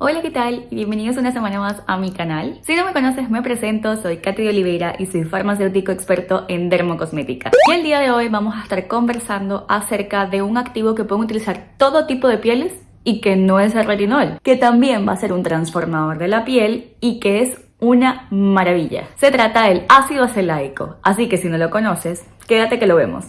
Hola, ¿qué tal? Bienvenidos una semana más a mi canal. Si no me conoces, me presento, soy Katy de Oliveira y soy farmacéutico experto en dermocosmética. Y el día de hoy vamos a estar conversando acerca de un activo que pueden utilizar todo tipo de pieles y que no es el retinol, que también va a ser un transformador de la piel y que es una maravilla. Se trata del ácido acelaico, así que si no lo conoces, quédate que lo vemos.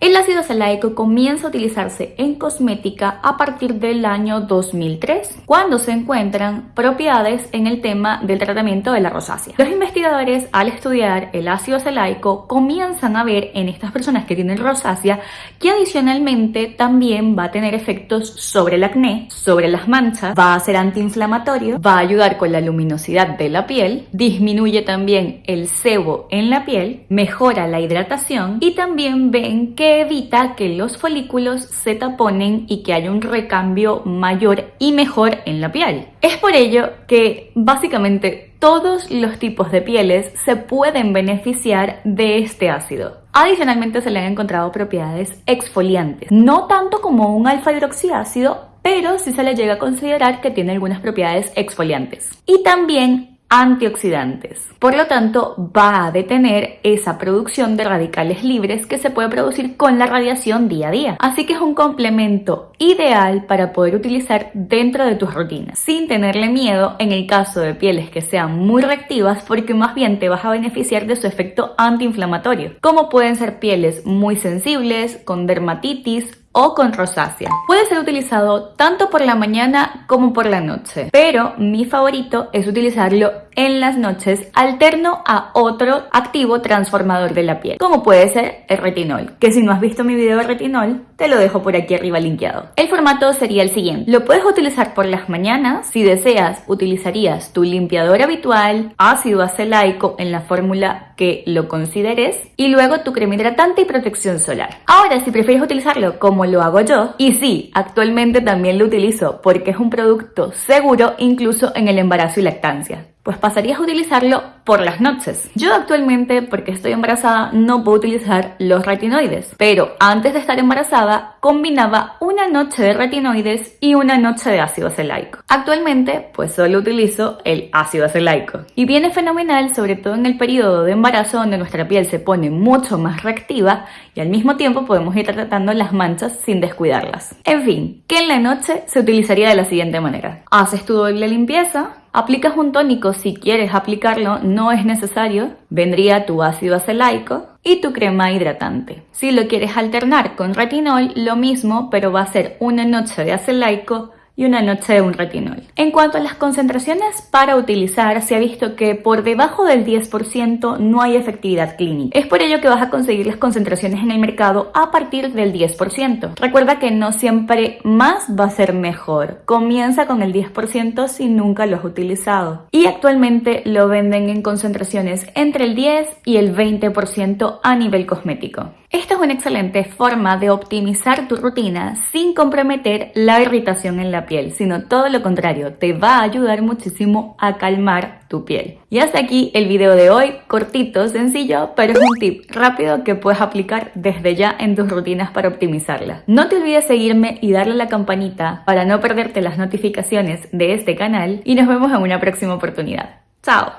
El ácido acelaico comienza a utilizarse en cosmética a partir del año 2003, cuando se encuentran propiedades en el tema del tratamiento de la rosácea. Los investigadores, al estudiar el ácido acelaico, comienzan a ver en estas personas que tienen rosácea que adicionalmente también va a tener efectos sobre el acné, sobre las manchas, va a ser antiinflamatorio, va a ayudar con la luminosidad de la piel, disminuye también el sebo en la piel, mejora la hidratación y también ven que evita que los folículos se taponen y que haya un recambio mayor y mejor en la piel. Es por ello que básicamente todos los tipos de pieles se pueden beneficiar de este ácido. Adicionalmente se le han encontrado propiedades exfoliantes, no tanto como un alfa hidroxiácido, pero sí se le llega a considerar que tiene algunas propiedades exfoliantes. Y también antioxidantes. Por lo tanto, va a detener esa producción de radicales libres que se puede producir con la radiación día a día. Así que es un complemento ideal para poder utilizar dentro de tus rutinas, sin tenerle miedo en el caso de pieles que sean muy reactivas porque más bien te vas a beneficiar de su efecto antiinflamatorio, como pueden ser pieles muy sensibles, con dermatitis o con rosácea. Puede ser utilizado tanto por la mañana como por la noche, pero mi favorito es utilizarlo en las noches alterno a otro activo transformador de la piel, como puede ser el retinol, que si no has visto mi video de retinol, te lo dejo por aquí arriba linkeado. El formato sería el siguiente. Lo puedes utilizar por las mañanas. Si deseas, utilizarías tu limpiador habitual, ácido acelaico en la fórmula que lo consideres y luego tu crema hidratante y protección solar. Ahora, si prefieres utilizarlo como lo hago yo, y sí, actualmente también lo utilizo porque es un producto seguro incluso en el embarazo y lactancia pues pasarías a utilizarlo por las noches. Yo actualmente, porque estoy embarazada, no puedo utilizar los retinoides, pero antes de estar embarazada combinaba una noche de retinoides y una noche de ácido acelaico. Actualmente, pues solo utilizo el ácido acelaico y viene fenomenal, sobre todo en el periodo de embarazo donde nuestra piel se pone mucho más reactiva y al mismo tiempo podemos ir tratando las manchas sin descuidarlas. En fin, que en la noche se utilizaría de la siguiente manera. Haces tu doble limpieza, Aplicas un tónico si quieres aplicarlo, no es necesario. Vendría tu ácido acelaico y tu crema hidratante. Si lo quieres alternar con retinol, lo mismo, pero va a ser una noche de acelaico y una noche de un retinol. En cuanto a las concentraciones para utilizar, se ha visto que por debajo del 10% no hay efectividad clínica. Es por ello que vas a conseguir las concentraciones en el mercado a partir del 10%. Recuerda que no siempre más va a ser mejor. Comienza con el 10% si nunca lo has utilizado. Y actualmente lo venden en concentraciones entre el 10 y el 20% a nivel cosmético. Esta es una excelente forma de optimizar tu rutina sin comprometer la irritación en la piel, sino todo lo contrario, te va a ayudar muchísimo a calmar tu piel. Y hasta aquí el video de hoy, cortito, sencillo, pero es un tip rápido que puedes aplicar desde ya en tus rutinas para optimizarla. No te olvides seguirme y darle a la campanita para no perderte las notificaciones de este canal y nos vemos en una próxima oportunidad. ¡Chao!